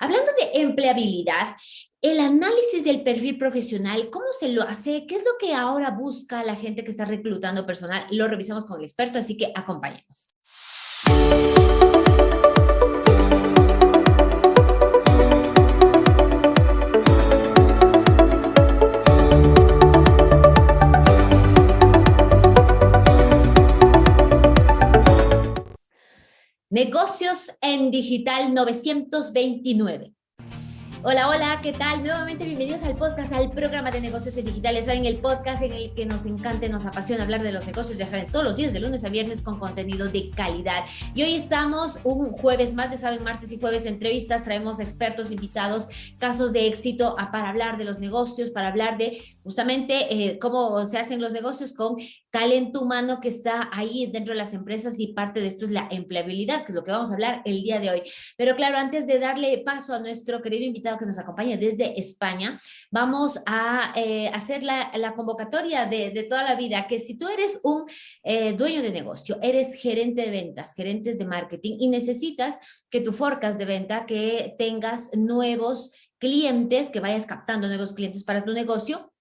Hablando de empleabilidad, el análisis del perfil profesional, ¿cómo se lo hace? ¿Qué es lo que ahora busca la gente que está reclutando personal? Lo revisamos con el experto, así que acompáñenos. Negocios en Digital 929. Hola, hola, ¿qué tal? Nuevamente bienvenidos al podcast, al programa de negocios digitales. Saben, el podcast en el que nos encanta, nos apasiona hablar de los negocios, ya saben, todos los días de lunes a viernes con contenido de calidad. Y hoy estamos un jueves más, ya saben, martes y jueves entrevistas, traemos expertos, invitados, casos de éxito para hablar de los negocios, para hablar de justamente eh, cómo se hacen los negocios con talento humano que está ahí dentro de las empresas y parte de esto es la empleabilidad, que es lo que vamos a hablar el día de hoy. Pero claro, antes de darle paso a nuestro querido invitado que nos acompaña desde España, vamos a eh, hacer la, convocatoria de, toda la vida, que si tú eres un eh, dueño de negocio, eres gerente de ventas, gerentes de marketing y necesitas que tu forecast de venta, que tengas nuevos clientes, que vayas captando nuevos clientes para tu negocio,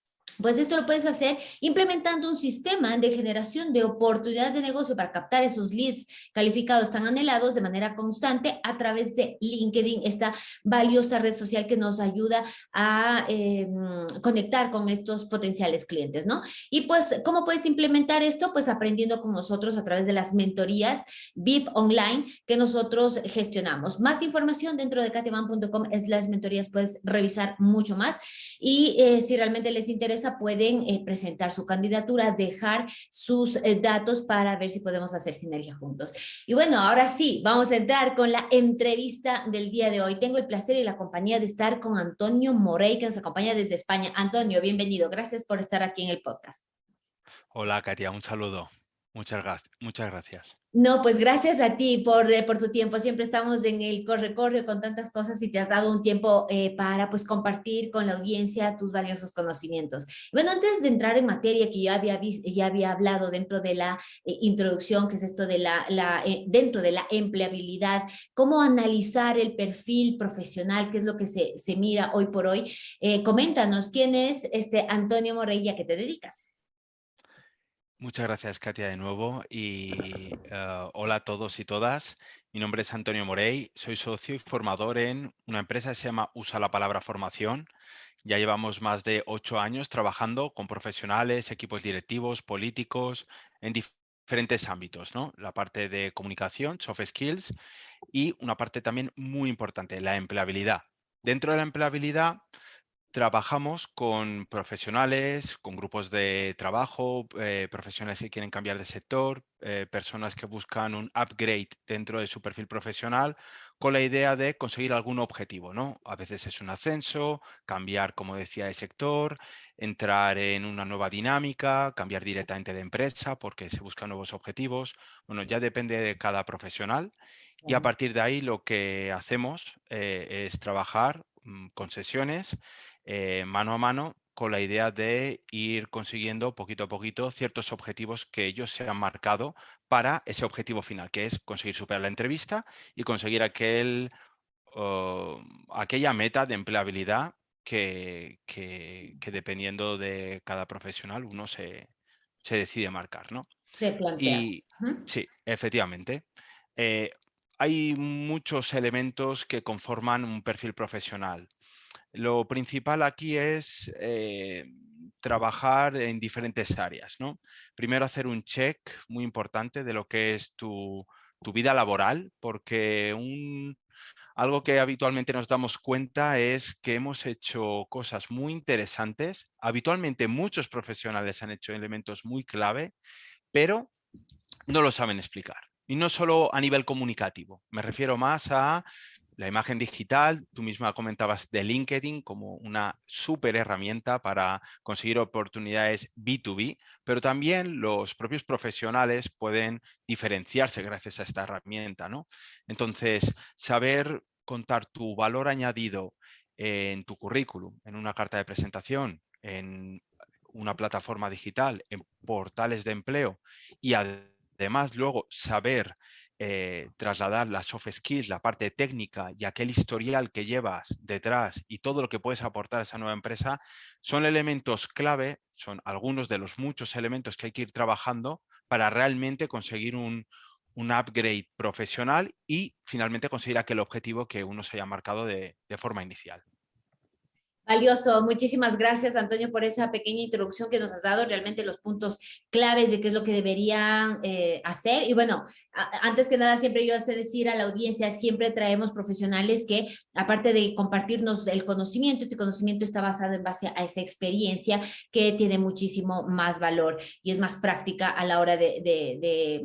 pues esto lo puedes hacer implementando un sistema de generación de oportunidades de negocio para captar esos leads calificados tan anhelados de manera constante a través de LinkedIn, esta valiosa red social que nos ayuda a em, conectar con estos potenciales clientes, ¿no? Y pues, ¿cómo puedes implementar esto? Pues aprendiendo con nosotros a través de las mentorías VIP Online que nosotros gestionamos. Más información dentro de katiaman.com es las mentorías, puedes revisar mucho más y eh, si realmente les interesa pueden eh, presentar su candidatura, dejar sus eh, datos para ver si podemos hacer sinergia juntos. Y bueno, ahora sí, vamos a entrar con la entrevista del día de hoy. Tengo el placer y la compañía de estar con Antonio Morey, que nos acompaña desde España. Antonio, bienvenido. Gracias por estar aquí en el podcast. Hola, Katia. Un saludo. Muchas, gracias. muchas gracias. No, pues gracias a ti por, eh, por tu tiempo. Siempre estamos en el corre-corre con tantas cosas y te has dado un tiempo eh, para pues compartir con la audiencia tus valiosos conocimientos. Bueno, antes de entrar en materia que había, ya había hablado dentro de la eh, introducción, que es esto de la, dentro de la empleabilidad, cómo analizar el perfil profesional, que es lo que se, se mira hoy por hoy. coméntanos, ¿quién es este Antonio Morella que te dedicas? Muchas gracias, Katia, de nuevo. Y eh, hola a todos y todas. Mi nombre es Antonio Morey, soy socio y formador en una empresa que se llama Usa la Palabra Formación. Ya llevamos más de ocho años trabajando con profesionales, equipos directivos, políticos, en diferentes ámbitos, ¿no? La parte de comunicación, soft skills y una parte también muy importante, la empleabilidad. Dentro de la empleabilidad Trabajamos con profesionales, con grupos de trabajo, eh, profesionales que quieren cambiar de sector, eh, personas que buscan un upgrade dentro de su perfil profesional con la idea de conseguir algún objetivo, ¿no? A veces es un ascenso, cambiar, como decía, de sector, entrar en una nueva dinámica, cambiar directamente de empresa porque se buscan nuevos objetivos. Bueno, ya depende de cada profesional y a partir de ahí lo que hacemos eh, es trabajar mm, con sesiones eh, mano a mano con la idea de ir consiguiendo poquito a poquito ciertos objetivos que ellos se han marcado para ese objetivo final, que es conseguir superar la entrevista y conseguir aquel, aquella meta de empleabilidad que, dependiendo de cada profesional uno se, decide marcar. ¿no? Se plantea. Y, Sí, efectivamente. Eh, hay muchos elementos que conforman un perfil profesional. Lo principal aquí es eh, trabajar en diferentes áreas. ¿no? Primero hacer un check muy importante de lo que es tu, vida laboral, porque un, algo que habitualmente nos damos cuenta es que hemos hecho cosas muy interesantes. Habitualmente muchos profesionales han hecho elementos muy clave, pero no lo saben explicar. Y no solo a nivel comunicativo, me refiero más a la imagen digital, tú misma comentabas de LinkedIn como una súper herramienta para conseguir oportunidades B2B, pero también los propios profesionales pueden diferenciarse gracias a esta herramienta. ¿no? Entonces, saber contar tu valor añadido en tu currículum, en una carta de presentación, en una plataforma digital, en portales de empleo y además luego saber eh, trasladar las soft skills, la parte técnica y aquel historial que llevas detrás y todo lo que puedes aportar a esa nueva empresa, son elementos clave, son algunos de los muchos elementos que hay que ir trabajando para realmente conseguir un, upgrade profesional y finalmente conseguir aquel objetivo que uno se haya marcado de forma inicial. Valioso, muchísimas gracias Antonio por esa pequeña introducción que nos has dado, realmente los puntos claves de qué es lo que deberían eh, hacer. Y bueno, antes que nada siempre yo hace decir a la audiencia, siempre traemos profesionales que aparte de compartirnos el conocimiento, este conocimiento está basado en base a esa experiencia que tiene muchísimo más valor y es más práctica a la hora de de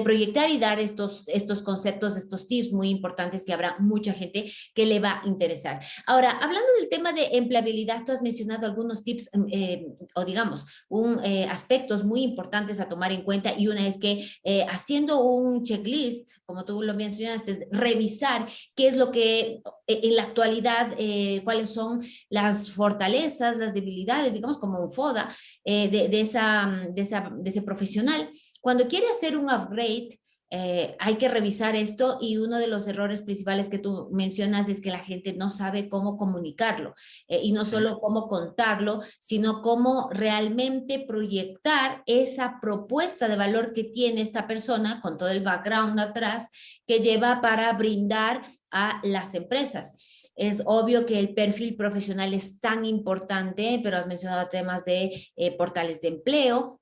proyectar y dar estos, estos conceptos, estos tips muy importantes que habrá mucha gente que le va a interesar. Ahora, hablando del tema de empleabilidad, tú has mencionado algunos tips mm, eh, o digamos, un, eh, aspectos muy importantes a tomar en cuenta y una es que eh, haciendo un checklist, como tú lo mencionaste, revisar qué es lo que en la actualidad, cuáles son las fortalezas, las debilidades, digamos como un FODA de, de, esa, de, esa, de ese profesional cuando quiere hacer un upgrade, eh, hay que revisar esto y uno de los errores principales que tú mencionas es que la gente no sabe cómo comunicarlo eh, y no solo cómo contarlo, sino cómo realmente proyectar esa propuesta de valor que tiene esta persona con todo el background atrás que lleva para brindar a las empresas. Es obvio que el perfil profesional es tan importante, pero has mencionado temas de eh, portales de empleo,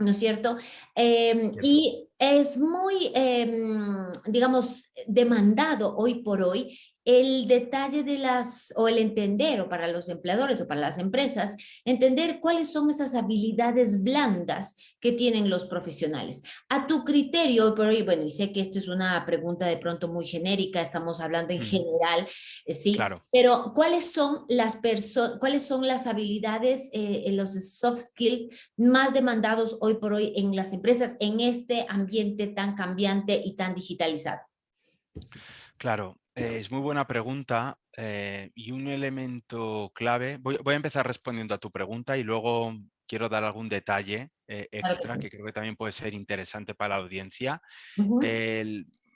¿no es cierto? Em, y es muy, em, digamos, demandado hoy por hoy el detalle de las, o el entender, o para los empleadores o para las empresas, entender cuáles son esas habilidades blandas que tienen los profesionales. A tu criterio, por hoy, bueno, y sé que esto es una pregunta de pronto muy genérica, estamos hablando en general, eh, sí, claro. pero ¿cuáles son las personas, cuáles son las habilidades, eh, los soft skills más demandados hoy por hoy en las empresas en este ambiente tan cambiante y tan digitalizado? Claro, es muy buena pregunta eh, y un elemento clave, voy, a empezar respondiendo a tu pregunta y luego quiero dar algún detalle eh, extra que creo que también puede ser interesante para la audiencia.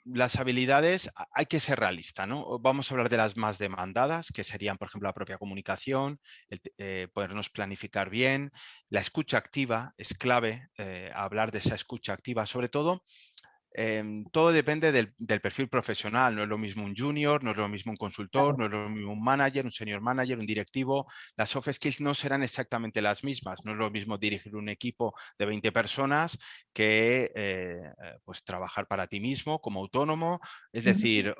las habilidades, hay que ser realista, ¿no? Vamos a hablar de las más demandadas, que serían, por ejemplo, la propia comunicación, podernos planificar bien, la escucha activa es clave, hablar de esa escucha activa, sobre todo Em, todo depende del, perfil profesional, no es lo mismo un junior, no es lo mismo un consultor, no es lo mismo un manager, un senior manager, un directivo. Las soft skills no serán exactamente las mismas, no es lo mismo dirigir un equipo de 20 personas que eh, pues trabajar para ti mismo como autónomo, es decir,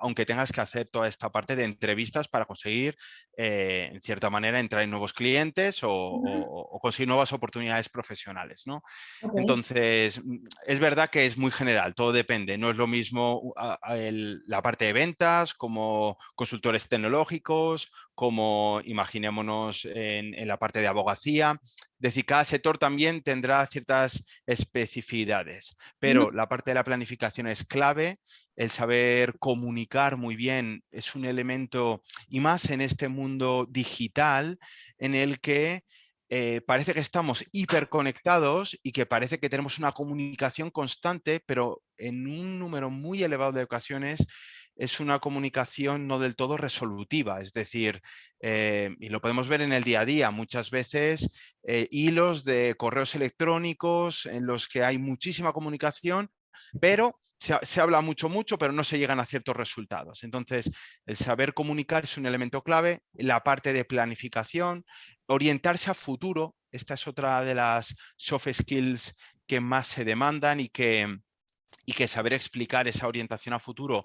aunque tengas que hacer toda esta parte de entrevistas para conseguir, eh, en cierta manera, entrar en nuevos clientes o, conseguir nuevas oportunidades profesionales. ¿no? Entonces, mm, es verdad que es muy general, todo depende. No es lo mismo la parte de ventas como consultores tecnológicos, como imaginémonos en, la parte de abogacía. Es decir, cada sector también tendrá ciertas especificidades, pero la parte de la planificación es clave, el saber comunicar muy bien es un elemento, y más en este mundo digital en el que eh, parece que estamos hiperconectados y que parece que tenemos una comunicación constante, pero en un número muy elevado de ocasiones es una comunicación no del todo resolutiva, es decir, eh, y lo podemos ver en el día a día, muchas veces eh, hilos de correos electrónicos en los que hay muchísima comunicación, pero se, habla mucho, mucho, pero no se llegan a ciertos resultados. Entonces, el saber comunicar es un elemento clave, la parte de planificación, orientarse a futuro, esta es otra de las soft skills que más se demandan y que, y que saber explicar esa orientación a futuro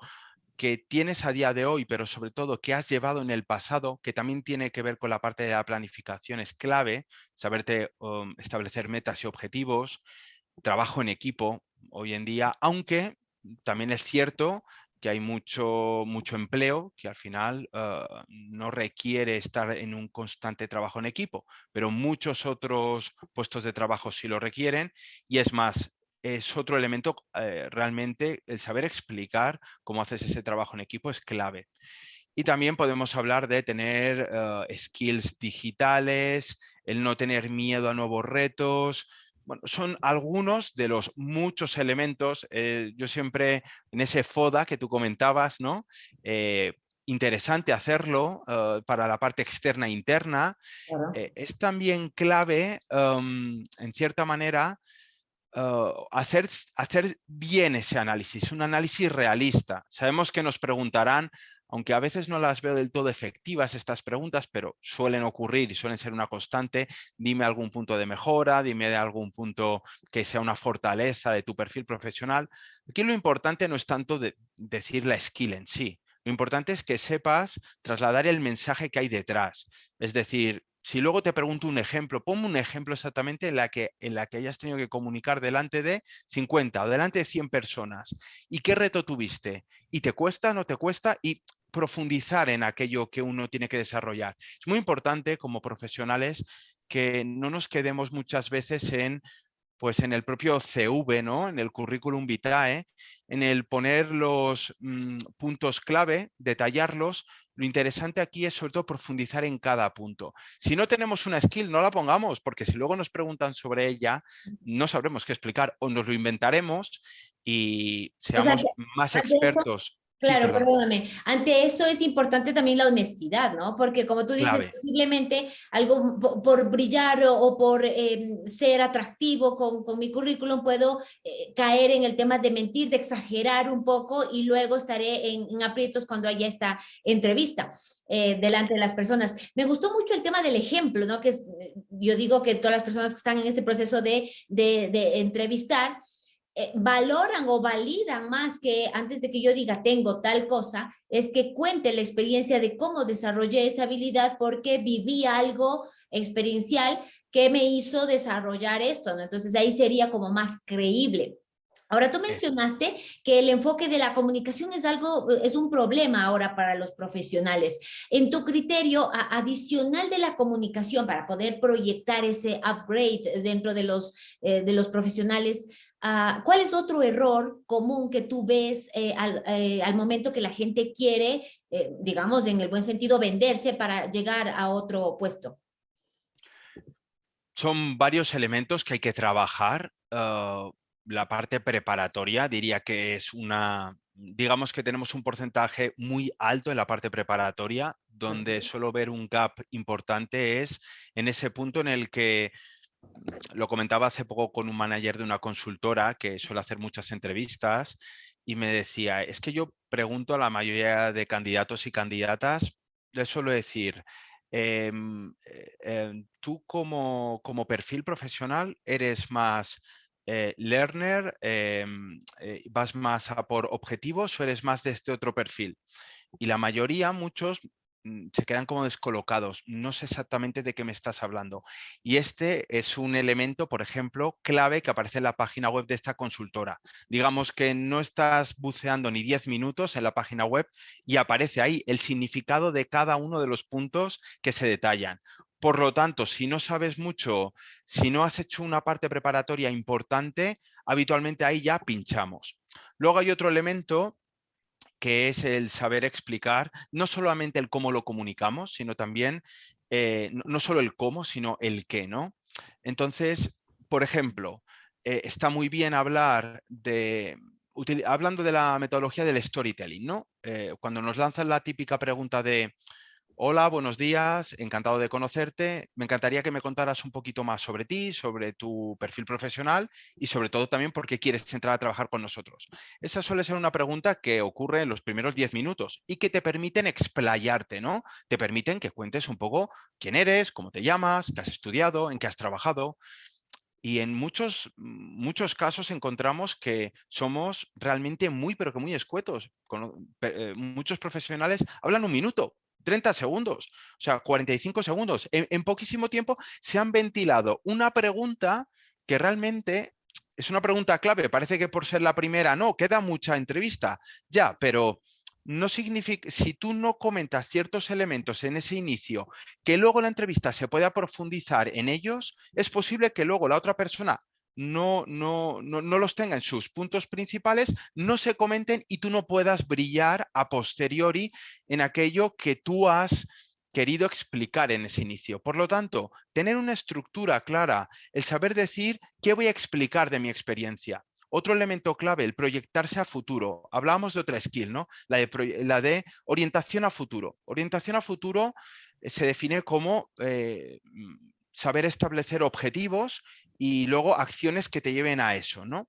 que tienes a día de hoy, pero sobre todo que has llevado en el pasado, que también tiene que ver con la parte de la planificación, es clave, saberte um, establecer metas y objetivos, trabajo en equipo hoy en día, aunque también es cierto que hay mucho, mucho empleo que al final ah, no requiere estar en un constante trabajo en equipo, pero muchos otros puestos de trabajo sí lo requieren y es más, es otro elemento eh, realmente, el saber explicar cómo haces ese trabajo en equipo es clave. Y también podemos hablar de tener ah, skills digitales, el no tener miedo a nuevos retos, bueno, son algunos de los muchos elementos. Eh, yo siempre en ese FODA que tú comentabas, ¿no? Eh, interesante hacerlo eh, para la parte externa e interna. es también clave, em, en cierta manera, hacer, hacer bien ese análisis, un análisis realista. Sabemos que nos preguntarán aunque a veces no las veo del todo efectivas estas preguntas, pero suelen ocurrir y suelen ser una constante, dime algún punto de mejora, dime de algún punto que sea una fortaleza de tu perfil profesional. Aquí lo importante no es tanto decir la skill en sí, lo importante es que sepas trasladar el mensaje que hay detrás. Es decir, si luego te pregunto un ejemplo, ponme un ejemplo exactamente en la, que, en la que hayas tenido que comunicar delante de 50 o delante de 100 personas. ¿Y qué reto tuviste? ¿Y te cuesta, no te cuesta? Y profundizar en aquello que uno tiene que desarrollar. Es muy importante como profesionales que no nos quedemos muchas veces en pues en el propio CV, ¿no? en el currículum vitae, en el poner los mm, puntos clave, detallarlos. Lo interesante aquí es sobre todo profundizar en cada punto. Si no tenemos una skill, no la pongamos, porque si luego nos preguntan sobre ella, no sabremos qué explicar o nos lo inventaremos y seamos más expertos. Claro, perdóname. Ante eso es importante también la honestidad, ¿no? Porque como tú dices, posiblemente algo por, brillar o, por em, ser atractivo con, mi currículum puedo eh, caer en el tema de mentir, de exagerar un poco y luego estaré en, aprietos cuando haya esta entrevista eh, delante de las personas. Me gustó mucho el tema del ejemplo, ¿no? Que yo digo que todas las personas que están en este proceso de, de, de entrevistar, eh, valoran o validan más que antes de que yo diga tengo tal cosa, es que cuente la experiencia de cómo desarrollé esa habilidad porque viví algo experiencial que me hizo desarrollar esto, ¿no? Entonces ahí sería como más creíble. Ahora tú mencionaste que el enfoque de la comunicación es algo, es un problema ahora para los profesionales. En tu criterio adicional de la comunicación para poder proyectar ese upgrade dentro de los, eh, de los profesionales, Ah, ¿Cuál es otro error común que tú ves eh, eh, al, momento que la gente quiere, eh, digamos, en el buen sentido, venderse para llegar a otro puesto? Son varios elementos que hay que trabajar. Ah, la parte preparatoria diría que es una, digamos que tenemos un porcentaje muy alto en la parte preparatoria, donde solo ver un gap importante es en ese punto en el que lo comentaba hace poco con un manager de una consultora que suele hacer muchas entrevistas y me decía, es que yo pregunto a la mayoría de candidatos y candidatas, les suelo decir, em, eh, em, tú como, perfil profesional eres más eh, learner, em, eh, vas más a por objetivos o eres más de este otro perfil. Y la mayoría, muchos, se quedan como descolocados. No sé exactamente de qué me estás hablando. Y este es un elemento, por ejemplo, clave que aparece en la página web de esta consultora. Digamos que no estás buceando ni 10 minutos en la página web y aparece ahí el significado de cada uno de los puntos que se detallan. Por lo tanto, si no sabes mucho, si no has hecho una parte preparatoria importante, habitualmente ahí ya pinchamos. Luego hay otro elemento que es el saber explicar no solamente el cómo lo comunicamos, sino también, eh, no, solo el cómo, sino el qué, ¿no? Entonces, por ejemplo, eh, está muy bien hablar de, hablando de la metodología del storytelling, ¿no? Eh, cuando nos lanzan la típica pregunta de, Hola, buenos días, encantado de conocerte. Me encantaría que me contaras un poquito más sobre ti, sobre tu perfil profesional y sobre todo también por qué quieres entrar a trabajar con nosotros. Esa suele ser una pregunta que ocurre en los primeros 10 minutos y que te permiten explayarte, ¿no? Te permiten que cuentes un poco quién eres, cómo te llamas, qué has estudiado, en qué has trabajado. Y en muchos, muchos casos encontramos que somos realmente muy, pero que muy escuetos. Eh, muchos profesionales hablan un minuto 30 segundos, o sea, 45 segundos. En, poquísimo tiempo se han ventilado una pregunta que realmente es una pregunta clave. Parece que por ser la primera, no, queda mucha entrevista. Ya, pero no significa, si tú no comentas ciertos elementos en ese inicio, que luego la entrevista se pueda profundizar en ellos, es posible que luego la otra persona no, no, no, no, los tenga en sus puntos principales, no se comenten y tú no puedas brillar a posteriori en aquello que tú has querido explicar en ese inicio. Por lo tanto, tener una estructura clara, el saber decir qué voy a explicar de mi experiencia. Otro elemento clave, el proyectarse a futuro. Hablábamos de otra skill, ¿no? La de, la de orientación a futuro. Orientación a futuro eh, se define como eh, saber establecer objetivos y luego acciones que te lleven a eso, ¿no?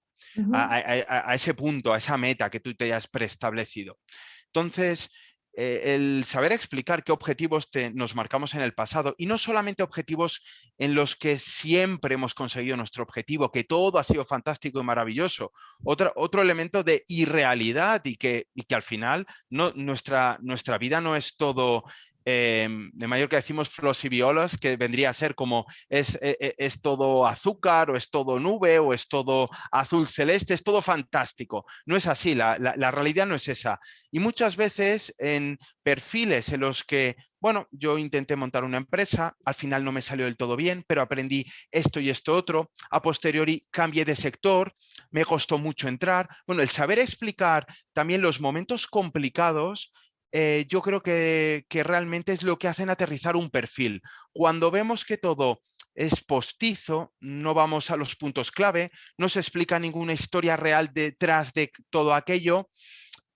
a, ese punto, a esa meta que tú te hayas preestablecido. Entonces, eh, el saber explicar qué objetivos nos marcamos en el pasado y no solamente objetivos en los que siempre hemos conseguido nuestro objetivo, que todo ha sido fantástico y maravilloso. Otro, otro elemento de irrealidad y que, y que al final no, nuestra, nuestra vida no es todo Em, de que decimos violas, que vendría a ser como es, e, e, es, todo azúcar o es todo nube o es todo azul celeste, es todo fantástico. No es así, la, la, realidad no es esa. Y muchas veces en perfiles en los que, bueno, yo intenté montar una empresa, al final no me salió del todo bien, pero aprendí esto y esto otro, a posteriori cambié de sector, me costó mucho entrar. Bueno, el saber explicar también los momentos complicados eh, yo creo que, realmente es lo que hacen aterrizar un perfil. Cuando vemos que todo es postizo, no vamos a los puntos clave, no se explica ninguna historia real detrás de todo aquello,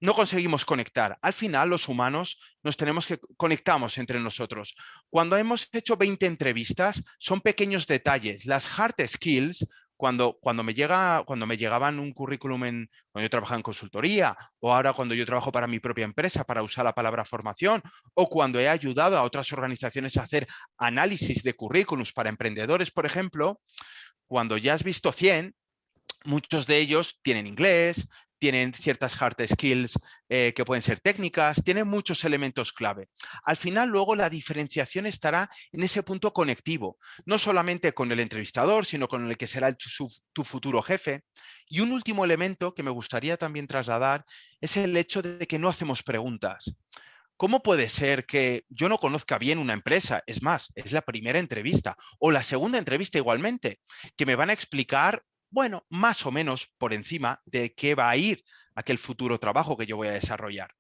no conseguimos conectar. Al final, los humanos nos tenemos que conectamos entre nosotros. Cuando hemos hecho 20 entrevistas, son pequeños detalles. Las hard skills cuando, cuando, me llega, cuando me llegaban un currículum en, cuando yo trabajaba en consultoría o ahora cuando yo trabajo para mi propia empresa para usar la palabra formación o cuando he ayudado a otras organizaciones a hacer análisis de currículums para emprendedores, por ejemplo, cuando ya has visto 100, muchos de ellos tienen inglés, tienen ciertas hard skills eh, que pueden ser técnicas, tienen muchos elementos clave. Al final, luego, la diferenciación estará en ese punto conectivo, no solamente con el entrevistador, sino con el que será tu futuro jefe. Y un último elemento que me gustaría también trasladar es el hecho de que no hacemos preguntas. ¿Cómo puede ser que yo no conozca bien una empresa? Es más, es la primera entrevista o la segunda entrevista igualmente, que me van a explicar bueno, más o menos por encima de qué va a ir aquel futuro trabajo que yo voy a desarrollar.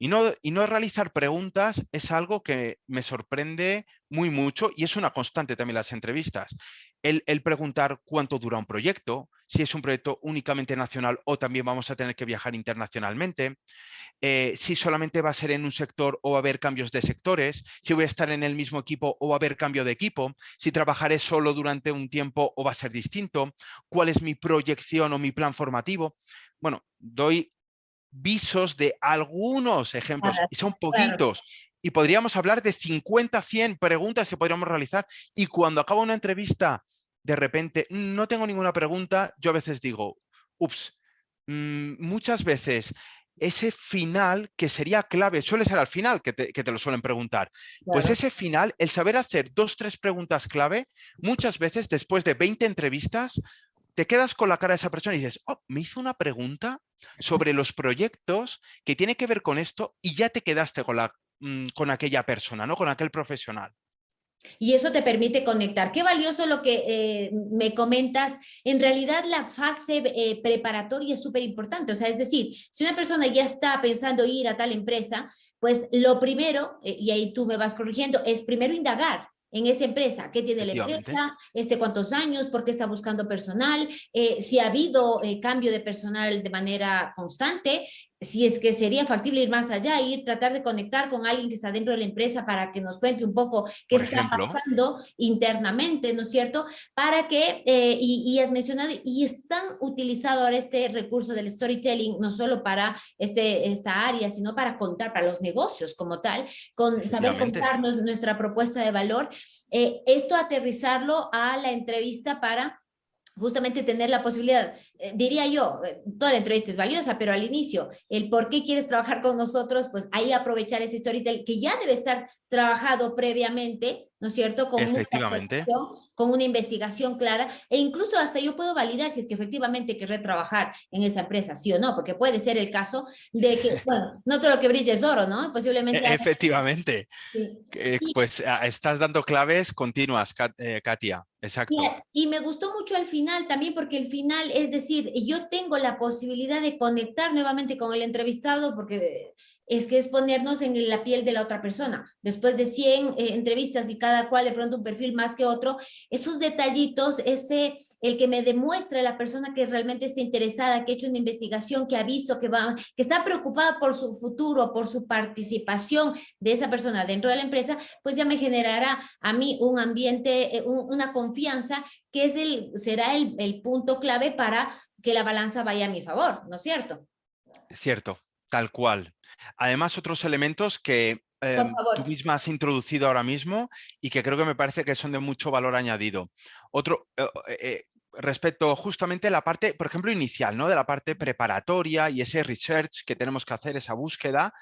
Y no, y no realizar preguntas es algo que me sorprende muy mucho y es una constante también las entrevistas. El, preguntar cuánto dura un proyecto, si es un proyecto únicamente nacional o también vamos a tener que viajar internacionalmente, eh, si solamente va a ser en un sector o va a haber cambios de sectores, si voy a estar en el mismo equipo o va a haber cambio de equipo, si trabajaré solo durante un tiempo o va a ser distinto, cuál es mi proyección o mi plan formativo. Bueno, doy visos de algunos ejemplos, y son poquitos, y podríamos hablar de 50, 100 preguntas que podríamos realizar, y cuando acaba una entrevista, de repente, no tengo ninguna pregunta, yo a veces digo, ups, mm, muchas veces ese final que sería clave, suele ser al final que te, que te lo suelen preguntar, pues ese final, el saber hacer dos, tres preguntas clave, muchas veces después de 20 entrevistas, te quedas con la cara de esa persona y dices, oh, me hizo una pregunta sobre los proyectos que tiene que ver con esto y ya te quedaste con, la, mm, con aquella persona, ¿no? con aquel profesional. Y eso te permite conectar. Qué valioso lo que eh, me comentas. En realidad la fase eh, preparatoria es súper importante. O sea, es decir, si una persona ya está pensando ir a tal empresa, pues lo primero, eh, y ahí tú me vas corrigiendo, es primero indagar en esa empresa, qué tiene la empresa, este, cuántos años, por qué está buscando personal, eh, si ha habido eh, cambio de personal de manera constante, si es que sería factible ir más allá, ir tratar de conectar con alguien que está dentro de la empresa para que nos cuente un poco qué está pasando internamente, ¿no es cierto? Para que, eh, y, has mencionado, y están utilizado ahora este recurso del storytelling, no solo para este, esta área, sino para contar, para los negocios como tal, con saber contarnos nuestra propuesta de valor, eh, esto aterrizarlo a la entrevista para justamente tener la posibilidad, eh, diría yo, eh, toda la entrevista es valiosa, pero al inicio, el por qué quieres trabajar con nosotros, pues ahí aprovechar ese storytelling que ya debe estar trabajado previamente, ¿no es cierto? Con efectivamente. Una con una investigación clara e incluso hasta yo puedo validar si es que efectivamente querré trabajar en esa empresa, sí o no, porque puede ser el caso de que, bueno, no todo lo que brilla es oro, ¿no? Posiblemente. E, efectivamente. Pues estás dando claves continuas, eh, Katia. Exacto. Y, y me gustó mucho el final también porque el final, es decir, yo tengo la posibilidad de conectar nuevamente con el entrevistado porque es que es ponernos en la piel de la otra persona. Después de 100 eh, entrevistas y cada cual de pronto un perfil más que otro, esos detallitos, ese el que me demuestre la persona que realmente está interesada, que ha hecho una investigación, que ha visto, que, va, que está preocupada por su futuro, por su participación de esa persona dentro de la empresa, pues ya me generará a mí un ambiente, eh, una confianza que es el, será el, el punto clave para que la balanza vaya a mi favor, ¿no es cierto? Cierto, tal cual. Además, otros elementos que em, tú misma has introducido ahora mismo y que creo que me parece que son de mucho valor añadido. Otro, eh, eh, respecto justamente a la parte, por ejemplo, inicial, ¿no? de la parte preparatoria y ese research que tenemos que hacer, esa búsqueda,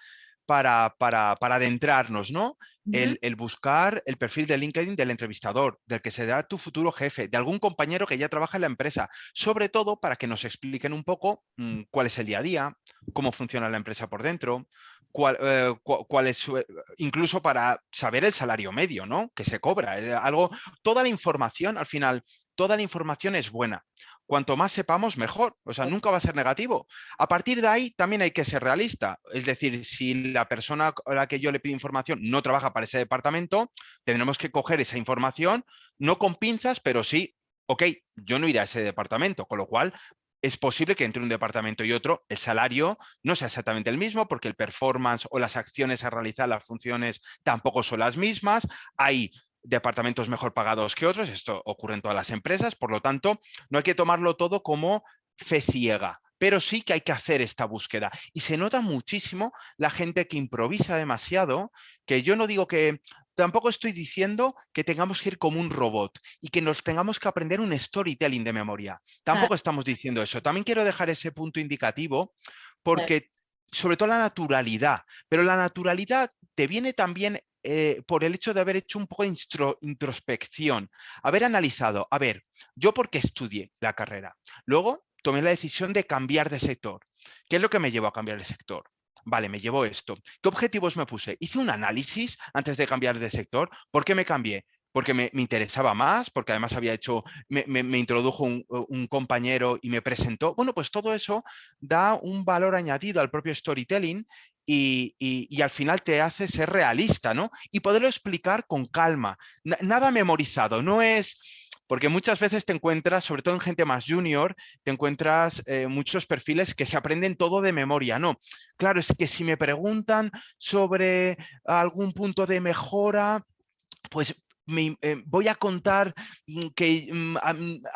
para, para, para adentrarnos, ¿no? el, el, buscar el perfil de LinkedIn del entrevistador, del que será tu futuro jefe, de algún compañero que ya trabaja en la empresa, sobre todo para que nos expliquen un poco mm, cuál es el día a día, cómo funciona la empresa por dentro, cuál, eh, cuál es eh, incluso para saber el salario medio, ¿no? Que se cobra, eh, algo, toda la información al final toda la información es buena. Cuanto más sepamos, mejor. O sea, nunca va a ser negativo. A partir de ahí también hay que ser realista. Es decir, si la persona a la que yo le pido información no trabaja para ese departamento, tendremos que coger esa información, no con pinzas, pero sí, ok, yo no iré a ese departamento, con lo cual es posible que entre un departamento y otro el salario no sea exactamente el mismo porque el performance o las acciones a realizar, las funciones tampoco son las mismas. Hay departamentos mejor pagados que otros, esto ocurre en todas las empresas, por lo tanto, no hay que tomarlo todo como fe ciega, pero sí que hay que hacer esta búsqueda. Y se nota muchísimo la gente que improvisa demasiado, que yo no digo que, tampoco estoy diciendo que tengamos que ir como un robot y que nos tengamos que aprender un storytelling de memoria. Tampoco estamos diciendo eso. También quiero dejar ese punto indicativo porque sobre todo la naturalidad, pero la naturalidad te viene también eh, por el hecho de haber hecho un poco de introspección, haber analizado, a ver, yo por qué estudié la carrera. Luego tomé la decisión de cambiar de sector. ¿Qué es lo que me llevó a cambiar de sector? Vale, me llevó esto. ¿Qué objetivos me puse? Hice un análisis antes de cambiar de sector. ¿Por qué me cambié? porque me, interesaba más, porque además había hecho, me, introdujo un, un, compañero y me presentó. Bueno, pues todo eso da un valor añadido al propio storytelling y, al final te hace ser realista, ¿no? Y poderlo explicar con calma, nada memorizado, no es... Porque muchas veces te encuentras, sobre todo en gente más junior, te encuentras eh, muchos perfiles que se aprenden todo de memoria. No, claro, es que si me preguntan sobre algún punto de mejora, pues me, eh, voy a contar mm, que mm,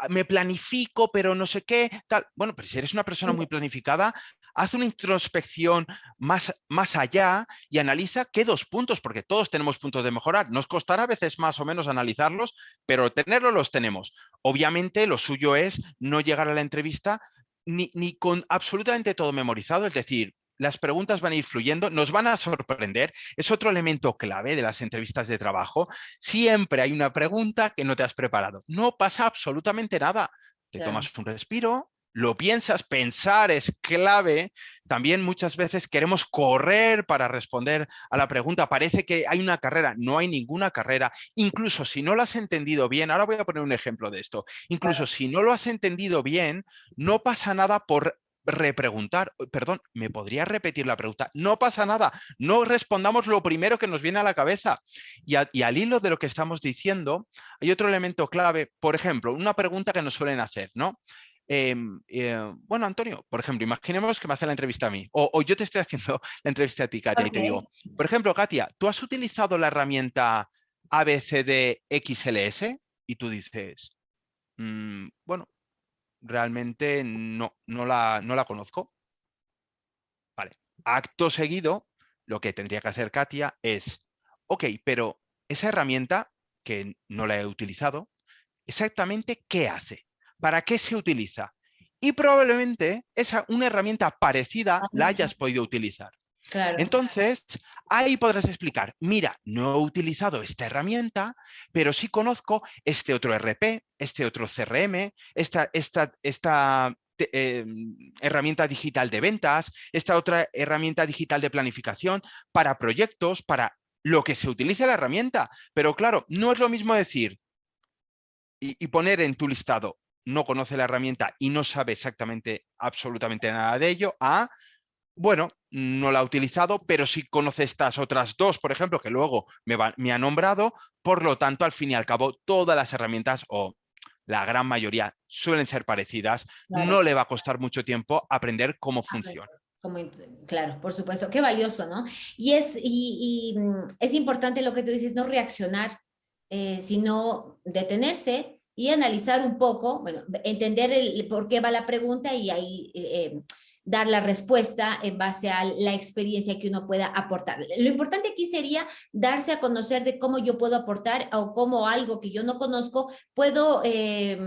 me planifico, pero no sé qué, tal. Bueno, pero si eres una persona muy planificada, haz una introspección más, más allá y analiza qué dos puntos, porque todos tenemos puntos de mejorar. Nos costará a veces más o menos analizarlos, pero tenerlos los tenemos. Obviamente lo suyo es no llegar a la entrevista ni, ni con absolutamente todo memorizado, es decir, las preguntas van a ir fluyendo, nos van a sorprender. Es otro elemento clave de las entrevistas de trabajo. Siempre hay una pregunta que no te has preparado. No pasa absolutamente nada. Te tomas un respiro, lo piensas, pensar es clave. También muchas veces queremos correr para responder a la pregunta. Parece que hay una carrera, no hay ninguna carrera. Incluso si no lo has entendido bien, ahora voy a poner un ejemplo de esto. Incluso si no lo has entendido bien, no pasa nada por repreguntar. Perdón, ¿me podría repetir la pregunta? No pasa nada, no respondamos lo primero que nos viene a la cabeza. Y, y, al hilo de lo que estamos diciendo, hay otro elemento clave, por ejemplo, una pregunta que nos suelen hacer, ¿no? Em, eh, bueno, Antonio, por ejemplo, imaginemos que me hace la entrevista a mí, o, yo te estoy haciendo la entrevista a ti, Katia, y te digo, por ejemplo, Katia, ¿tú has utilizado la herramienta ABCDXLS? Y tú dices, mm, bueno, realmente no, no la, no la conozco. Vale, acto seguido, lo que tendría que hacer Katia es, ok, pero esa herramienta, que no la he utilizado, exactamente qué hace. ¿Para qué se utiliza? Y probablemente esa, una herramienta parecida ah, la hayas podido utilizar. Entonces, ahí podrás explicar, mira, no he utilizado esta herramienta, pero sí conozco este otro RP, este otro CRM, esta, esta, esta em, herramienta digital de ventas, esta otra herramienta digital de planificación para proyectos, para lo que se utilice la herramienta. Pero claro, no es lo mismo decir y poner en tu listado no conoce la herramienta y no sabe exactamente absolutamente nada de ello, a bueno, no la ha utilizado, pero sí conoce estas otras dos, por ejemplo, que luego me, me ha nombrado, por lo tanto, al fin y al cabo, todas las herramientas o la gran mayoría suelen ser parecidas, no le va a costar mucho tiempo aprender cómo funciona. claro, por supuesto, qué valioso, ¿no? Y es, y, mm, es importante lo que tú dices, no reaccionar, eh, sino detenerse y analizar un poco, bueno, entender por qué va la pregunta y ahí eh, dar la respuesta en base a la experiencia que uno pueda aportar. Lo importante aquí sería darse a conocer de cómo yo puedo aportar o cómo algo que yo no conozco puedo... Eh,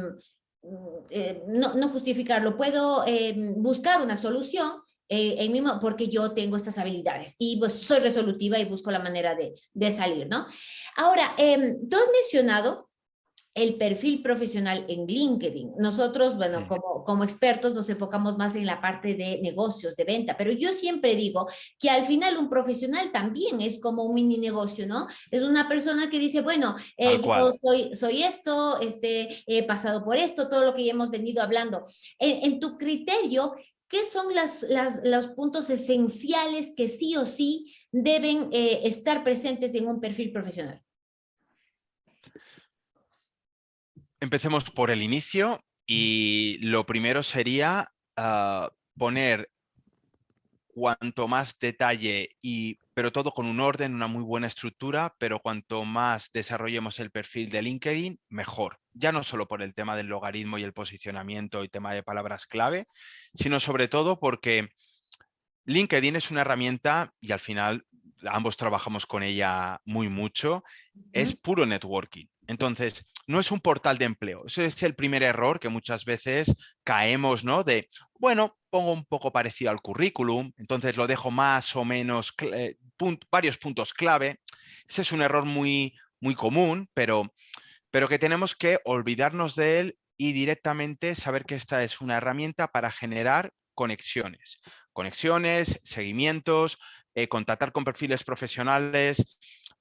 eh, no, no, justificarlo, puedo eh, buscar una solución en mismo porque yo tengo estas habilidades y pues soy resolutiva y busco la manera de, de salir, ¿no? Ahora, tú has mencionado el perfil profesional en LinkedIn. Nosotros, bueno, como, como expertos nos enfocamos más en la parte de negocios, de venta, pero yo siempre digo que al final un profesional también es como un mini negocio, ¿no? Es una persona que dice, bueno, eh, yo soy, soy esto, este, he pasado por esto, todo lo que ya hemos venido hablando. En, tu criterio, ¿qué son las, las, los puntos esenciales que sí o sí deben eh, estar presentes en un perfil profesional? Empecemos por el inicio y lo primero sería ah, poner cuanto más detalle, y, pero todo con un orden, una muy buena estructura, pero cuanto más desarrollemos el perfil de LinkedIn, mejor. Ya no solo por el tema del logaritmo y el posicionamiento y tema de palabras clave, sino sobre todo porque LinkedIn es una herramienta y al final ambos trabajamos con ella muy mucho, es puro networking. Entonces, no es un portal de empleo. Ese es el primer error que muchas veces caemos, ¿no? De, bueno, pongo un poco parecido al currículum, entonces lo dejo más o menos, eh, varios puntos clave. Ese es un error muy, muy común, pero, pero que tenemos que olvidarnos de él y directamente saber que esta es una herramienta para generar conexiones. Conexiones, seguimientos, eh, contactar con perfiles profesionales,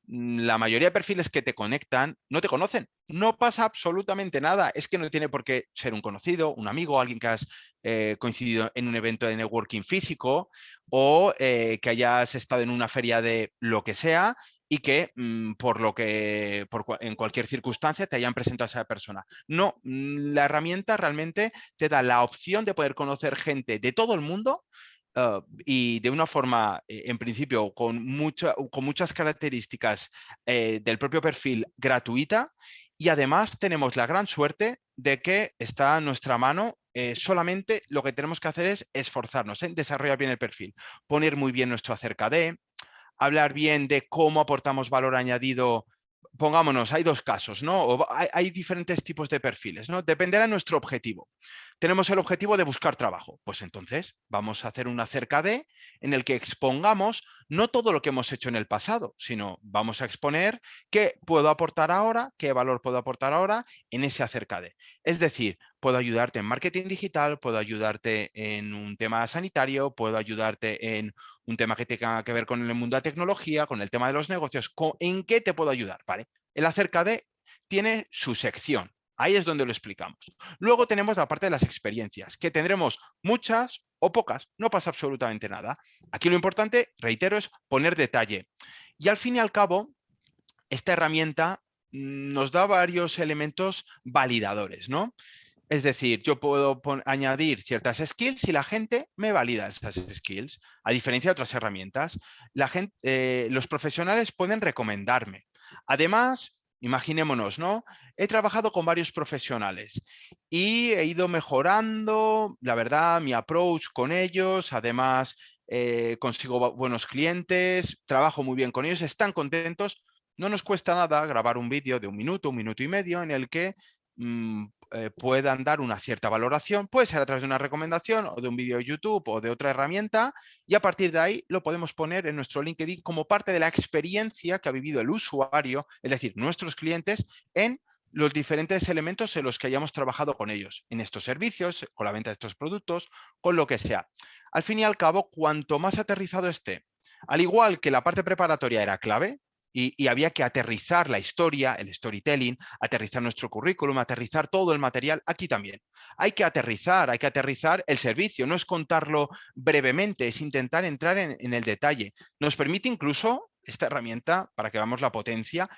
la mayoría de perfiles que te conectan no te conocen. No pasa absolutamente nada. Es que no tiene por qué ser un conocido, un amigo, alguien que has eh, coincidido en un evento de networking físico o eh, que hayas estado en una feria de lo que sea y que mm, por lo que en cualquier circunstancia te hayan presentado a esa persona. No, mm, la herramienta realmente te da la opción de poder conocer gente de todo el mundo Ah, y de una forma, eh, en principio, con, mucha, con muchas características eh, del propio perfil gratuita y además tenemos la gran suerte de que está a nuestra mano eh, solamente lo que tenemos que hacer es esforzarnos en desarrollar bien el perfil, poner muy bien nuestro acerca de, hablar bien de cómo aportamos valor añadido pongámonos, hay dos casos, ¿no? hay, diferentes tipos de perfiles, ¿no? Dependerá de nuestro objetivo. Tenemos el objetivo de buscar trabajo. Pues entonces vamos a hacer un acerca de en el que expongamos no todo lo que hemos hecho en el pasado, sino vamos a exponer qué puedo aportar ahora, qué valor puedo aportar ahora en ese acerca de. Es decir, puedo ayudarte en marketing digital, puedo ayudarte en un tema sanitario, puedo ayudarte en un tema que tenga que ver con el mundo de la tecnología, con el tema de los negocios, ¿en qué te puedo ayudar? ¿Vale? El acerca de tiene su sección. Ahí es donde lo explicamos. Luego tenemos la parte de las experiencias, que tendremos muchas o pocas, no pasa absolutamente nada. Aquí lo importante, reitero, es poner detalle. Y al fin y al cabo, esta herramienta mm, nos da varios elementos validadores, ¿no? Es decir, yo puedo añadir ciertas skills y la gente me valida esas skills, a diferencia de otras herramientas. Eh, los profesionales pueden recomendarme. Además, imaginémonos, ¿no? He trabajado con varios profesionales y he ido mejorando, la verdad, mi approach con ellos, además eh, consigo buenos clientes, trabajo muy bien con ellos, están contentos. No nos cuesta nada grabar un vídeo de un minuto, un minuto y medio en el que mm, eh, puedan dar una cierta valoración, puede ser a través de una recomendación o de un vídeo de YouTube o de otra herramienta y a partir de ahí lo podemos poner en nuestro LinkedIn como parte de la experiencia que ha vivido el usuario, es decir, nuestros clientes en los diferentes elementos en los que hayamos trabajado con ellos, en estos servicios, con la venta de estos productos, con lo que sea. Al fin y al cabo, cuanto más aterrizado esté, al igual que la parte preparatoria era clave, y, había que aterrizar la historia, el storytelling, aterrizar nuestro currículum, aterrizar todo el material, aquí también. Hay que aterrizar, hay que aterrizar el servicio, no es contarlo brevemente, es intentar entrar en, el detalle. Nos permite incluso esta herramienta, para que veamos la potencia,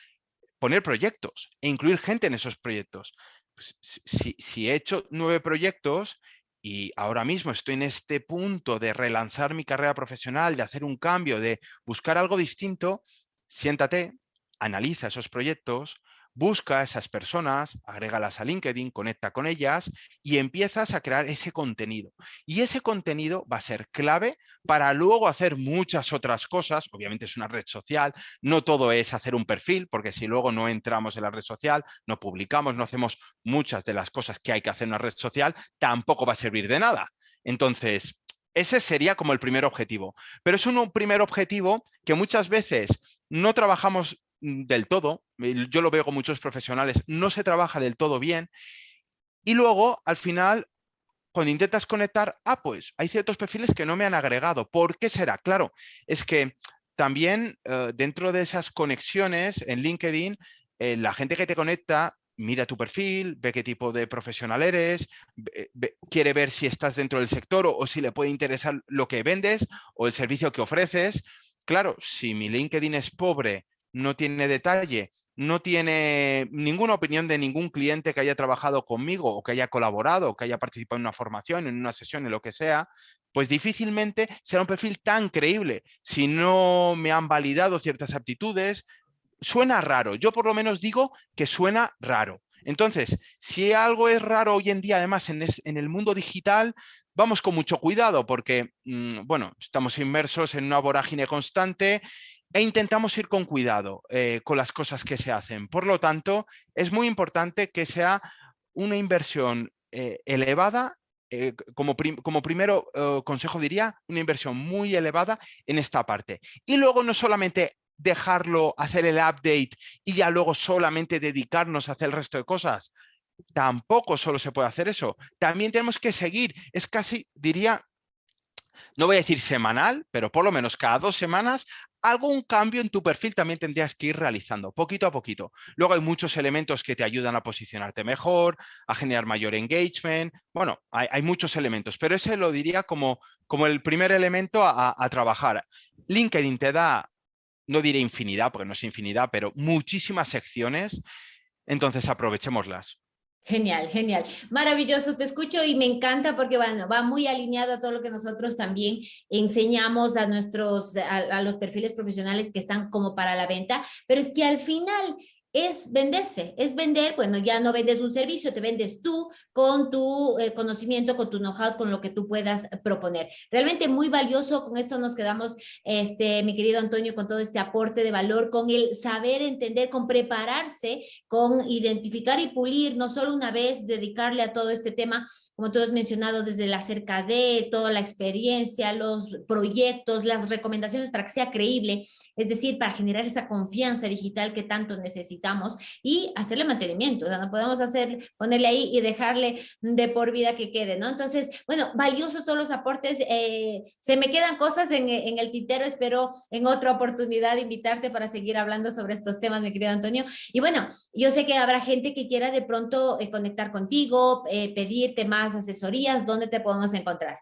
poner proyectos e incluir gente en esos proyectos. Pues, si he hecho nueve proyectos y ahora mismo estoy en este punto de relanzar mi carrera profesional, de hacer un cambio, de buscar algo distinto, siéntate, analiza esos proyectos, busca a esas personas, agrégalas a LinkedIn, conecta con ellas y empiezas a crear ese contenido. Y ese contenido va a ser clave para luego hacer muchas otras cosas. Obviamente es una red social, no todo es hacer un perfil, porque si luego no entramos en la red social, no publicamos, no hacemos muchas de las cosas que hay que hacer en una red social, tampoco va a servir de nada. Entonces, ese sería como el primer objetivo. Pero es un primer objetivo que muchas veces no trabajamos mm, del todo, yo lo veo con muchos profesionales, no se trabaja del todo bien y luego al final cuando intentas conectar, ah, pues hay ciertos perfiles que no me han agregado. ¿Por qué será? Claro, es que también eh, dentro de esas conexiones en LinkedIn, eh, la gente que te conecta mira tu perfil, ve qué tipo de profesional eres, quiere ver si estás dentro del sector o, si le puede interesar lo que vendes o el servicio que ofreces. Claro, si mi LinkedIn es pobre, no tiene detalle, no tiene ninguna opinión de ningún cliente que haya trabajado conmigo o que haya colaborado o que haya participado en una formación, en una sesión, en lo que sea, pues difícilmente será un perfil tan creíble. Si no me han validado ciertas aptitudes, suena raro. Yo por lo menos digo que suena raro. Entonces, si algo es raro hoy en día, además en, el mundo digital, vamos con mucho cuidado porque, mm, bueno, estamos inmersos en una vorágine constante e intentamos ir con cuidado eh, con las cosas que se hacen. Por lo tanto, es muy importante que sea una inversión eh, elevada eh, como, como, primero consejo diría, una inversión muy elevada en esta parte. Y luego no solamente dejarlo, hacer el update y ya luego solamente dedicarnos a hacer el resto de cosas. Tampoco solo se puede hacer eso. También tenemos que seguir, es casi, diría, no voy a decir semanal, pero por lo menos cada dos semanas, algún cambio en tu perfil también tendrías que ir realizando, poquito a poquito. Luego hay muchos elementos que te ayudan a posicionarte mejor, a generar mayor engagement. Bueno, hay, muchos elementos, pero ese lo diría como, como el primer elemento a, a trabajar. LinkedIn te da no diré infinidad, porque no es infinidad, pero muchísimas secciones, entonces aprovechémoslas. Genial, genial. Maravilloso, te escucho y me encanta porque bueno, va muy alineado a todo lo que nosotros también enseñamos a nuestros, a los perfiles profesionales que están como para la venta, pero es que al final es venderse, es vender, bueno, ya no vendes un servicio, te vendes tú con tu eh, conocimiento, con tu know-how, con lo que tú puedas proponer. Realmente muy valioso, con esto nos quedamos, este, mi querido Antonio, con todo este aporte de valor, con el saber entender, con prepararse, con identificar y pulir, no solo una vez dedicarle a todo este tema, como tú has mencionado, desde la cerca de, toda la experiencia, los proyectos, las recomendaciones para que sea creíble, es decir, para generar esa confianza digital que tanto necesitamos y hacerle mantenimiento, o sea, no podemos hacer, ponerle ahí y dejarle de por vida que quede, ¿no? Entonces, bueno, valiosos todos los aportes, eh, se me quedan cosas en, el tintero, espero en otra oportunidad invitarte para seguir hablando sobre estos temas, mi querido Antonio. Y bueno, yo sé que habrá gente que quiera de pronto eh, conectar contigo, eh, pedirte más asesorías, ¿dónde te podemos encontrar?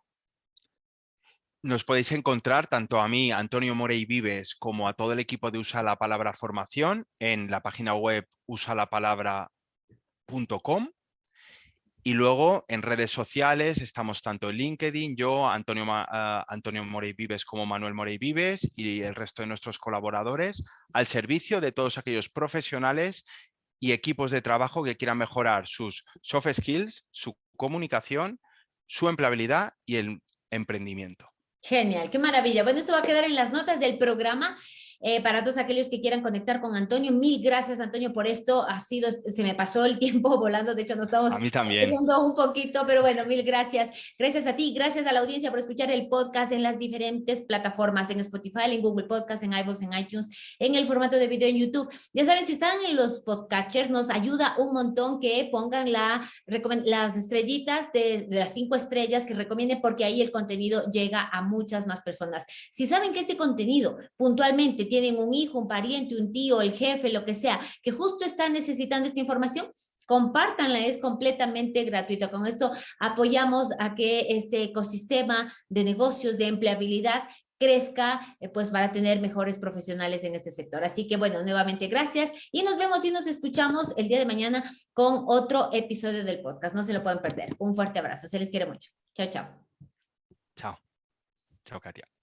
Nos podéis encontrar tanto a mí, Antonio Morey Vives, como a todo el equipo de Usa la Palabra Formación en la página web usalapalabra.com y luego en redes sociales estamos tanto en LinkedIn, yo, Antonio, uh, Antonio Morey Vives como Manuel Morey Vives y el resto de nuestros colaboradores al servicio de todos aquellos profesionales y equipos de trabajo que quieran mejorar sus soft skills, su comunicación, su empleabilidad y el emprendimiento. Genial, qué maravilla. Bueno, esto va a quedar en las notas del programa eh, para todos aquellos que quieran conectar con Antonio, mil gracias Antonio por esto, ha sido, se me pasó el tiempo volando, de hecho nos estamos viendo un poquito, pero bueno, mil gracias. Gracias a ti, gracias a la audiencia por escuchar el podcast en las diferentes plataformas, en Spotify, en Google Podcast, en iVoox, en iTunes, en el formato de video en YouTube. Ya saben, si están en los podcatchers, nos ayuda un montón que pongan la, las estrellitas de, de las cinco estrellas que recomienden porque ahí el contenido llega a muchas más personas. Si saben que ese contenido puntualmente tienen un hijo, un pariente, un tío, el jefe, lo que sea, que justo está necesitando esta información, compártanla, es completamente gratuita. Con esto apoyamos a que este ecosistema de negocios, de empleabilidad, crezca, eh, pues para tener mejores profesionales en este sector. Así que bueno, nuevamente gracias y nos vemos y nos escuchamos el día de mañana con otro episodio del podcast. No se lo pueden perder. Un fuerte abrazo. Se les quiere mucho. Chao, chao. Chao. Chao, Katia.